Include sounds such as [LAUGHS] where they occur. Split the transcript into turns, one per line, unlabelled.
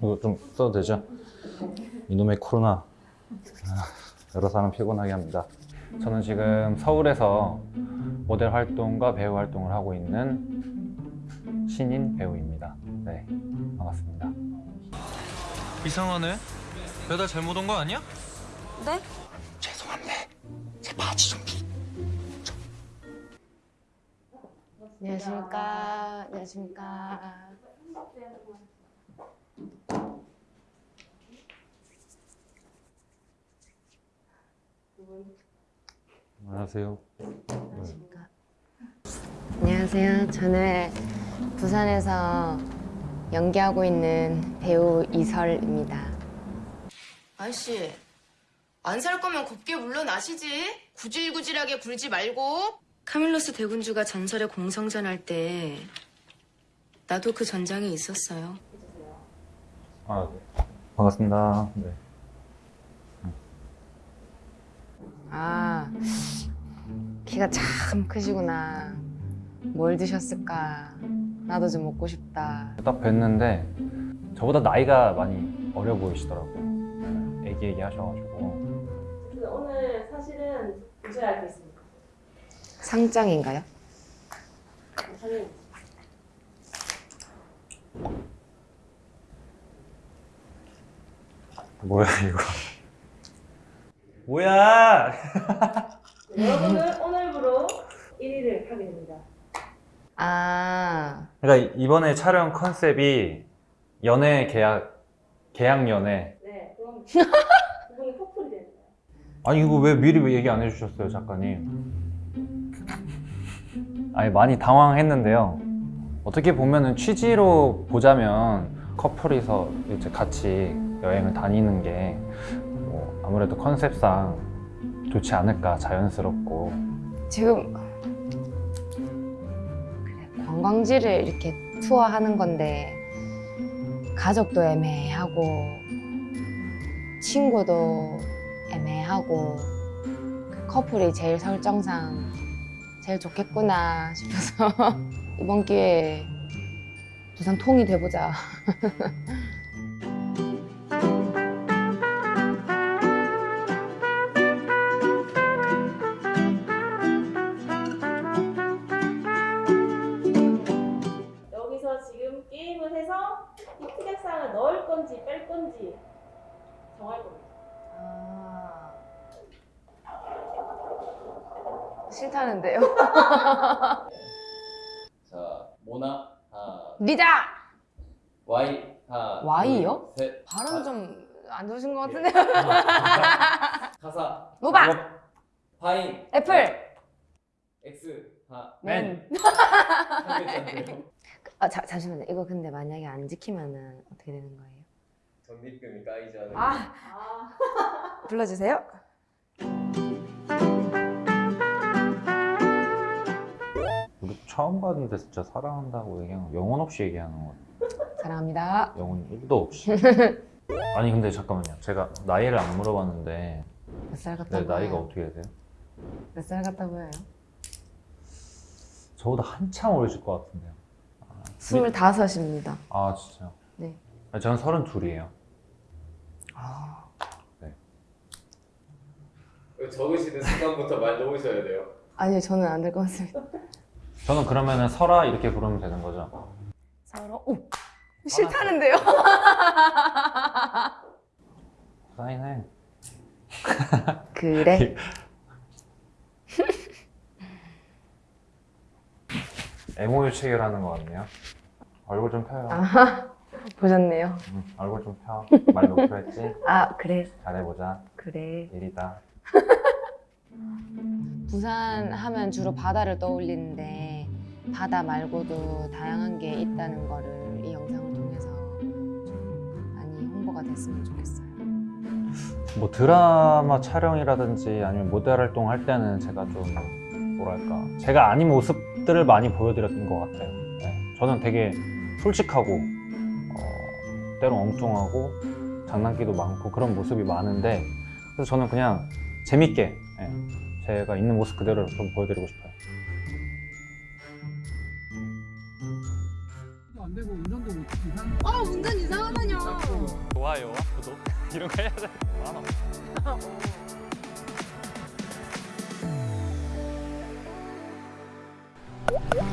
이거 좀 써도 되죠? 이놈의 코로나 아, 여러 사람 피곤하게 합니다 저는 지금 서울에서 모델 활동과 배우 활동을 하고 있는 신인 배우입니다 네 반갑습니다
이상하네. 배달 잘못 온 거 아니야?
네? 안녕하십니까. 안녕하십니까.
안녕하세요
안녕하십니까. 안녕하세요. 저는 부산에서 연기하고 있는 배우 이설입니다.
아저씨, 안 살 거면 곱게 물러나시지. 구질구질하게 굴지 말고. 카밀로스 대군주가 전설의 공성전 할 때 나도 그 전장에 있었어요.
아 반갑습니다 네.
아, 키가 참 크시구나. 뭘 드셨을까? 나도 좀 먹고 싶다.
딱 뵀는데 저보다 나이가 많이 어려 보이시더라고요 네, 애기애기 하셔가지고
오늘 사실은 할게 있습니다.
상장인가요?
저는
뭐야 이거 뭐야? [LAUGHS]
여러분은 오늘부로 1위를 하게 됩니다.
아,
그러니까 이번에 촬영 컨셉이 연애 계약 계약 연애.
네, 그럼 [LAUGHS] 두 분이 커플이 됩니다.
아니 이거 왜 미리 왜 얘기 안 해주셨어요 작가님? 아니 많이 당황했는데요. 어떻게 보면은 취지로 보자면 커플이서 이제 같이 여행을 다니는 게뭐 아무래도 컨셉상 좋지 않을까 자연스럽고
지금 그래, 관광지를 이렇게 투어하는 건데 가족도 애매하고 친구도 애매하고 그 커플이 제일 설정상 제일 좋겠구나 싶어서 [LAUGHS] 이번 기회에 부산 통이 돼보자. [LAUGHS]
건지 뺄 건지 정할 겁니다.
아... 싫다는데요? [LAUGHS]
자, 모나 하나,
리자!
Y 하나,
Y요?
둘, 셋,
발음
하-
좀안 좋으신 것 같은데? [LAUGHS]
가사,
모박!
파인,
애플!
X 하,
맨! [LAUGHS]
한 글자인데요.
아, 자, 잠시만요. 이거 근데 만약에 안 지키면은 어떻게 되는 거예요?
전립금이 까이지 않은.
아.
아,
불러주세요.
우리 처음 봤는데 진짜 사랑한다고 얘기하는 거 영혼 없이 얘기하는 거
사랑합니다.
영혼 1도 없이 [LAUGHS] 아니 근데 잠깐만요 제가 나이를 안 물어봤는데
몇 살 같아
내
보여요?
나이가 어떻게 되세요?
몇 살 같아 보여요?
저보다 한참 어리실 것 같은데요
스물다섯입니다.
아 진짜요?
네.
저는 서른 둘이에요
아,
적으시는 순간부터 말 놓으셔야 돼요.
아니요, 저는 안 될 것 같습니다.
저는 그러면은 설아 이렇게 부르면 되는 거죠?
서로 오 싫다는데요? [LAUGHS]
사인해 [LAUGHS]
그래. [LAUGHS]
MOU 체결하는 것 같네요 얼굴 좀 펴요
아, 보셨네요.
응, 얼굴 좀 펴말 놓기로 했지? [LAUGHS]
아, 그래,
잘해보자
그래.
일이다 [LAUGHS]
부산 하면 주로 바다를 떠올리는데 바다 말고도 다양한 게 있다는 거를 이 영상을 통해서 좀 많이 홍보가 됐으면 좋겠어요.
뭐 드라마 촬영이라든지 아니면 모델 활동할 때는 제가 좀 뭐랄까 제가 아닌 모습들을 많이 보여드렸던 것 같아요 네. 저는 되게 솔직하고 어, 때로 엉뚱하고 장난기도 많고 그런 모습이 많은데 그래서 저는 그냥 재밌게 예, 제가 있는 모습 그대로 좀 보여드리고 싶어요
안 되고 운전도
아 운전 이상하다뇨.
좋아요와 구독 [LAUGHS] 이런 거 해야 돼. 많아. [LAUGHS]